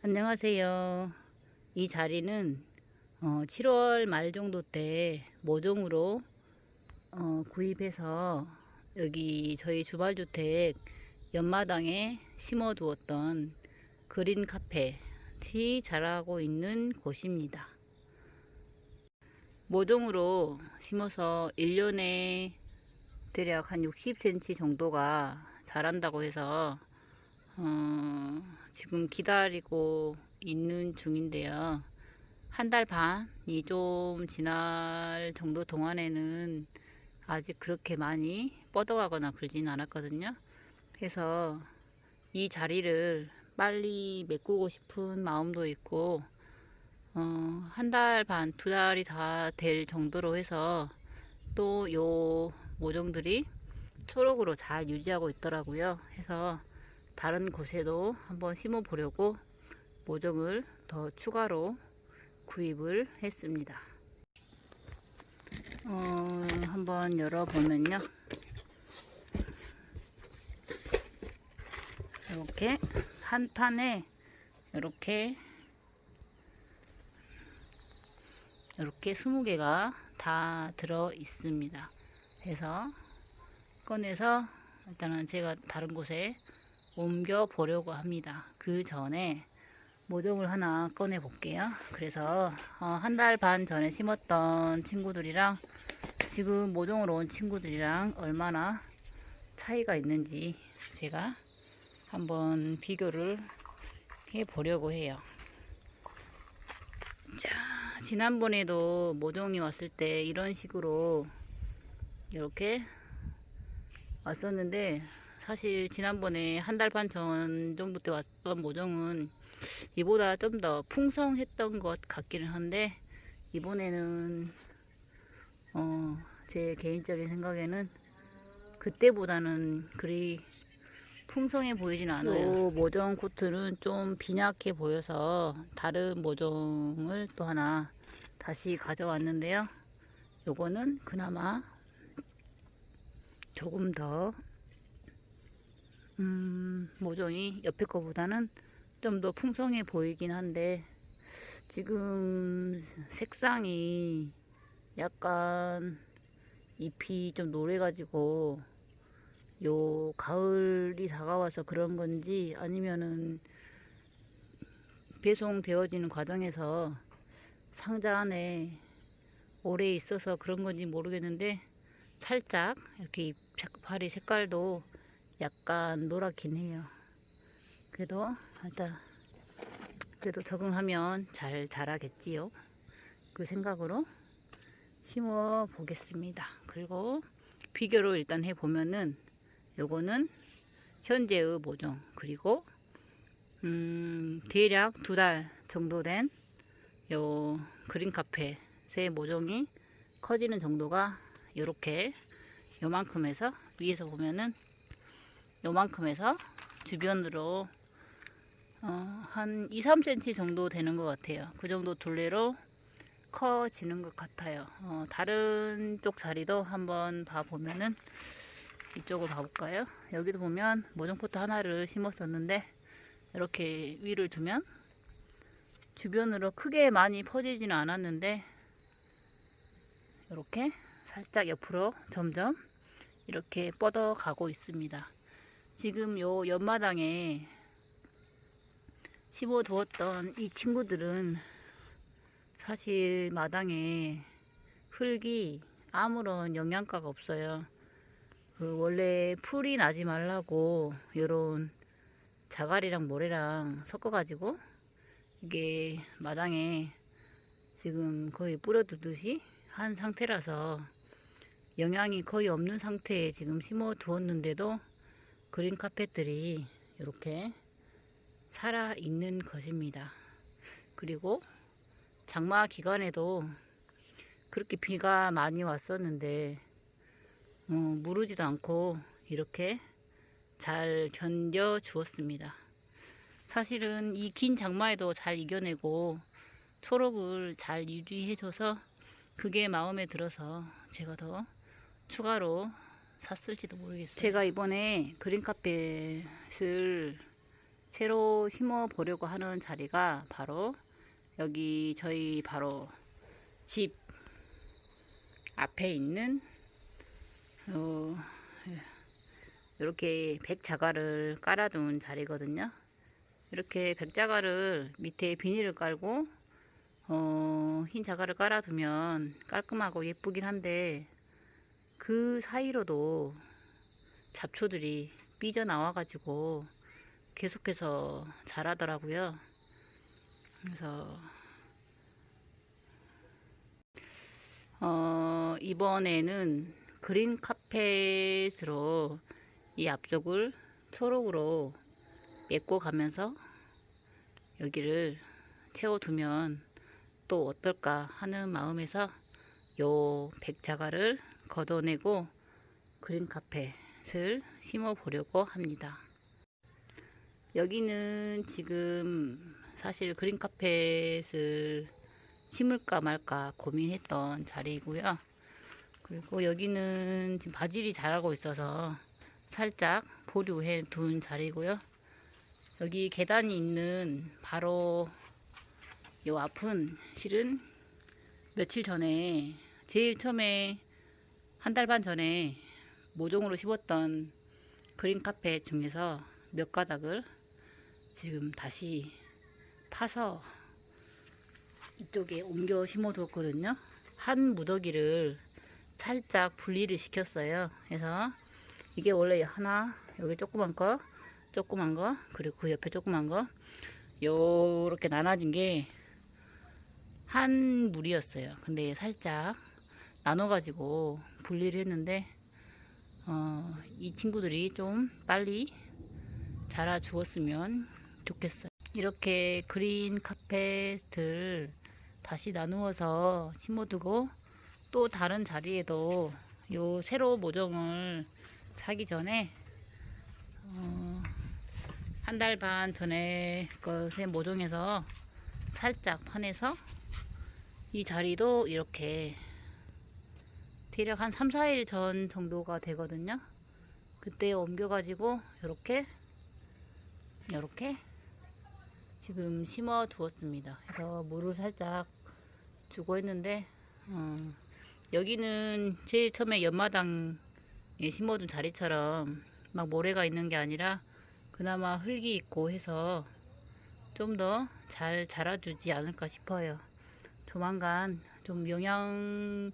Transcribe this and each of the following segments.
안녕하세요. 이 자리는 어, 7월 말 정도 때 모종으로 어, 구입해서 여기 저희 주말주택 옆마당에 심어두었던 그린 카펫이 자라고 있는 곳입니다. 모종으로 심어서 1년에 대략 한 60cm 정도가 자란다고 해서 어, 지금 기다리고 있는 중인데요. 한 달 반이 좀 지날 정도 동안에는 아직 그렇게 많이 뻗어가거나 그러진 않았거든요. 그래서 이 자리를 빨리 메꾸고 싶은 마음도 있고 어, 한 달 반, 두 달이 다 될 정도로 해서 또 요 모종들이 초록으로 잘 유지하고 있더라고요. 해서 다른 곳에도 한번 심어 보려고 모종을 더 추가로 구입을 했습니다. 어, 한번 열어보면요. 이렇게 한 판에 이렇게 이렇게 20개가 다 들어 있습니다. 그래서 꺼내서 일단은 제가 다른 곳에 옮겨 보려고 합니다. 그 전에 모종을 하나 꺼내 볼게요. 그래서 어, 한달 반 전에 심었던 친구들이랑 지금 모종으로 온 친구들이랑 얼마나 차이가 있는지 제가 한번 비교를 해 보려고 해요. 자, 지난번에도 모종이 왔을 때 이런 식으로 이렇게 왔었는데 사실 지난번에 한 달 반 전 정도 때 왔던 모종은 이보다 좀 더 풍성했던 것 같기는 한데 이번에는 어, 제 개인적인 생각에는 그때보다는 그리 풍성해 보이진 않아요. 모종 코트는 좀 빈약해 보여서 다른 모종을 또 하나 다시 가져왔는데요. 요거는 그나마 조금 더 음, 모종이 옆에 거보다는 좀 더 풍성해 보이긴 한데 지금 색상이 약간 잎이 좀 노래가지고 요 가을이 다가와서 그런 건지 아니면은 배송되어지는 과정에서 상자 안에 오래 있어서 그런 건지 모르겠는데 살짝 이렇게 잎파리 색깔도 약간 노랗긴 해요. 그래도 일단 그래도 적응하면 잘 자라겠지요. 그 생각으로 심어 보겠습니다. 그리고 비교를 일단 해 보면은 요거는 현재의 모종 그리고 음, 대략 두 달 정도 된 요 그린 카페의 모종이 커지는 정도가 요렇게 요만큼에서 위에서 보면은 요만큼에서 주변으로 어, 한 2, 3cm 정도 되는 것 같아요. 그 정도 둘레로 커지는 것 같아요. 어, 다른 쪽 자리도 한번 봐보면은 이쪽을 봐볼까요? 여기도 보면 모종포트 하나를 심었었는데 이렇게 위를 두면 주변으로 크게 많이 퍼지지는 않았는데 이렇게 살짝 옆으로 점점 이렇게 뻗어 가고 있습니다. 지금 요 옆마당에 심어 두었던 이 친구들은 사실 마당에 흙이 아무런 영양가가 없어요. 그 원래 풀이 나지 말라고 요런 자갈이랑 모래랑 섞어 가지고 이게 마당에 지금 거의 뿌려두듯이 한 상태라서 영양이 거의 없는 상태에 지금 심어 두었는데도 그린 카펫들이 이렇게 살아 있는 것입니다. 그리고 장마 기간에도 그렇게 비가 많이 왔었는데 어, 무르지도 않고 이렇게 잘 견뎌 주었습니다. 사실은 이 긴 장마에도 잘 이겨내고 초록을 잘 유지해줘서 그게 마음에 들어서 제가 더 추가로 샀을지도 모르겠어요. 제가 이번에 그린 카펫을 새로 심어 보려고 하는 자리가 바로 여기 저희 바로 집 앞에 있는 어, 이렇게 백자갈을 깔아둔 자리거든요. 이렇게 백자갈을 밑에 비닐을 깔고 어, 흰 자갈을 깔아두면 깔끔하고 예쁘긴 한데 그 사이로도 잡초들이 삐져 나와 가지고 계속해서 자라더라고요. 그래서 어, 이번에는 그린 카펫으로 이 앞쪽을 초록으로 메꿔 가면서 여기를 채워두면 또 어떨까 하는 마음에서 요 백자갈을 걷어내고 그린 카펫을 심어 보려고 합니다. 여기는 지금 사실 그린 카펫을 심을까 말까 고민했던 자리이고요. 그리고 여기는 지금 바질이 자라고 있어서 살짝 보류해 둔 자리고요. 여기 계단이 있는 바로 요 앞은 실은 며칠 전에 제일 처음에 한 달 반 전에 모종으로 심었던 그린 카펫 중에서 몇 가닥을 지금 다시 파서 이쪽에 옮겨 심어 뒀거든요. 한 무더기를 살짝 분리를 시켰어요. 그래서 이게 원래 하나, 여기 조그만 거, 조그만 거, 그리고 그 옆에 조그만 거, 요렇게 나눠진 게 한 물이었어요. 근데 살짝 나눠가지고 분리를 했는데, 어, 이 친구들이 좀 빨리 자라 주었으면 좋겠어요. 이렇게 그린 카펫을 다시 나누어서 심어두고 또 다른 자리에도 요 새로 모종을 사기 전에 어, 한달 반 전에 것의 모종에서 살짝 파내서 이 자리도 이렇게 대략 한 3, 4일 전 정도가 되거든요. 그때 옮겨가지고 이렇게 이렇게 지금 심어 두었습니다. 그래서 물을 살짝 주고 했는데 어, 여기는 제일 처음에 연마당에 심어둔 자리처럼 막 모래가 있는 게 아니라 그나마 흙이 있고 해서 좀 더 잘 자라주지 않을까 싶어요. 조만간 좀 영양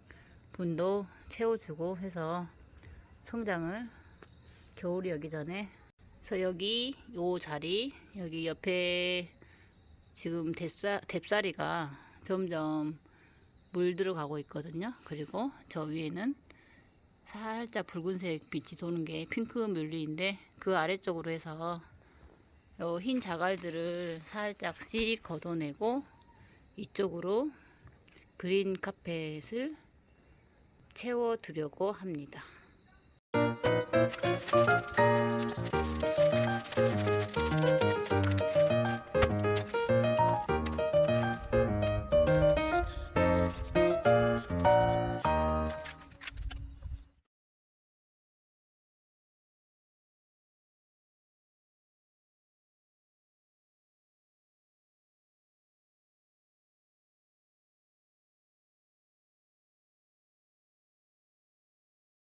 분도 채워주고 해서 성장을 겨울이 오기 전에 그래서 여기 요 자리 여기 옆에 지금 뎁사, 뎁사리가 점점 물 들어가고 있거든요. 그리고 저 위에는 살짝 붉은색 빛이 도는 게 핑크 뮬리인데 그 아래쪽으로 해서 요흰 자갈들을 살짝씩 걷어내고 이쪽으로 그린 카펫을 채워두려고 합니다.